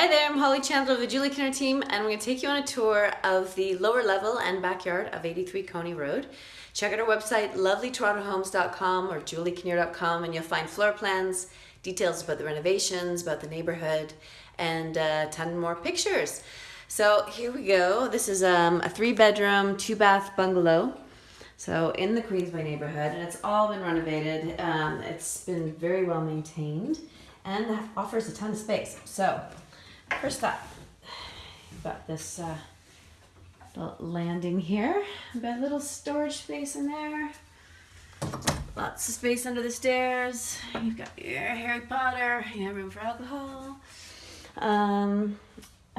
Hi there, I'm Holly Chandler of the Julie Kinnear team and I'm going to take you on a tour of the lower level and backyard of 83 Coney Road. Check out our website lovelytorontohomes.com or juliekinnear.com and you'll find floor plans, details about the renovations, about the neighborhood and a ton more pictures. So here we go. This is um, a three bedroom, two bath bungalow. So in the Queensway neighborhood and it's all been renovated. Um, it's been very well maintained and offers a ton of space. So First up, you've got this uh, little landing here. We've got a little storage space in there. Lots of space under the stairs. You've got your Harry Potter. You have room for alcohol. Um,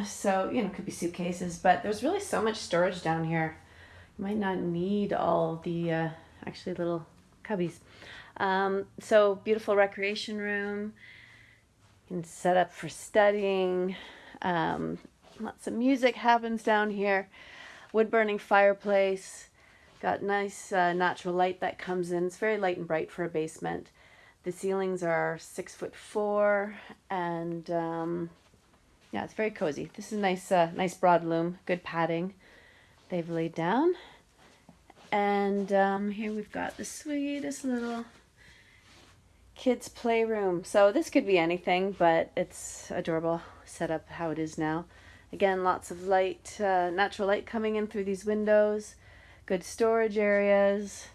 so, you know, could be suitcases, but there's really so much storage down here. You might not need all the uh, actually little cubbies. Um, so beautiful recreation room set up for studying. Um, lots of music happens down here. Wood burning fireplace. Got nice uh, natural light that comes in. It's very light and bright for a basement. The ceilings are six foot four and um, yeah, it's very cozy. This is nice, uh, nice broad loom, good padding they've laid down. And um, here we've got the sweetest little kids playroom. So this could be anything, but it's adorable set up how it is now. Again, lots of light, uh, natural light coming in through these windows, good storage areas,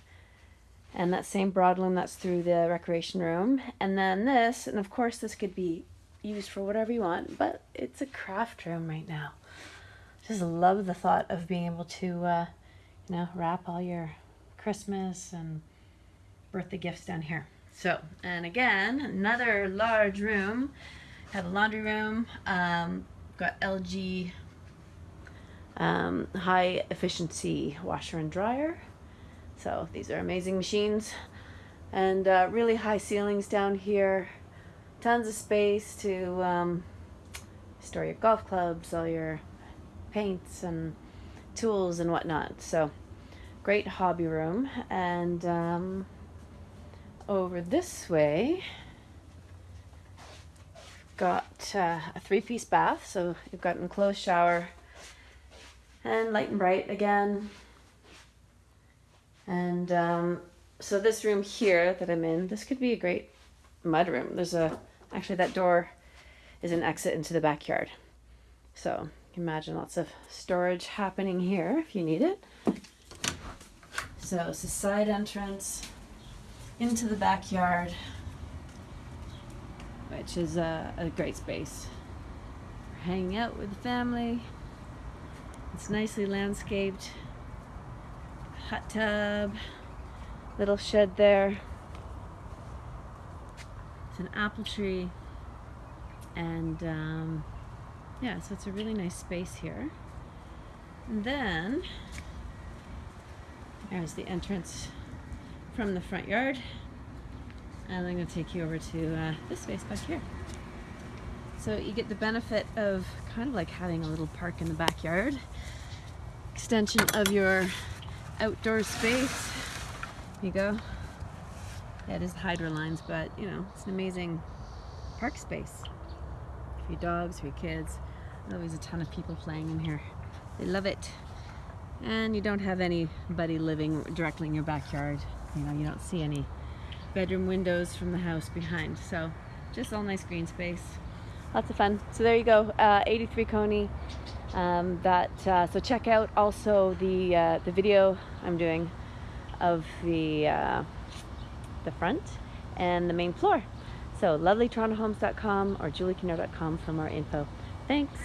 and that same broadloom that's through the recreation room. And then this, and of course this could be used for whatever you want, but it's a craft room right now. Just love the thought of being able to, uh, you know, wrap all your Christmas and birthday gifts down here. So, and again, another large room. Have a laundry room. Um, got LG um, high efficiency washer and dryer. So these are amazing machines. And uh, really high ceilings down here. Tons of space to um, store your golf clubs, all your paints and tools and whatnot. So great hobby room. And um, over this way, got uh, a three-piece bath. So you've got an enclosed shower and light and bright again. And um, so this room here that I'm in, this could be a great mud room. There's a, actually that door is an exit into the backyard. So imagine lots of storage happening here if you need it. So it's a side entrance into the backyard, which is a, a great space for hanging out with the family. It's nicely landscaped. Hot tub, little shed there. It's an apple tree. And um, yeah, so it's a really nice space here. And then there's the entrance from the front yard. And I'm going to take you over to uh, this space back here. So you get the benefit of kind of like having a little park in the backyard. Extension of your outdoor space. Here you go. Yeah, it is hydro lines, but you know, it's an amazing park space. For your dogs, for your kids. Always a ton of people playing in here. They love it. And you don't have anybody living directly in your backyard you know, you don't see any bedroom windows from the house behind. So just all nice green space. Lots of fun. So there you go, uh, 83 Coney. Um, that uh, so check out also the uh, the video I'm doing of the uh, the front and the main floor. So lovelytorontohomes.com or juliekinnear.com for more info. Thanks.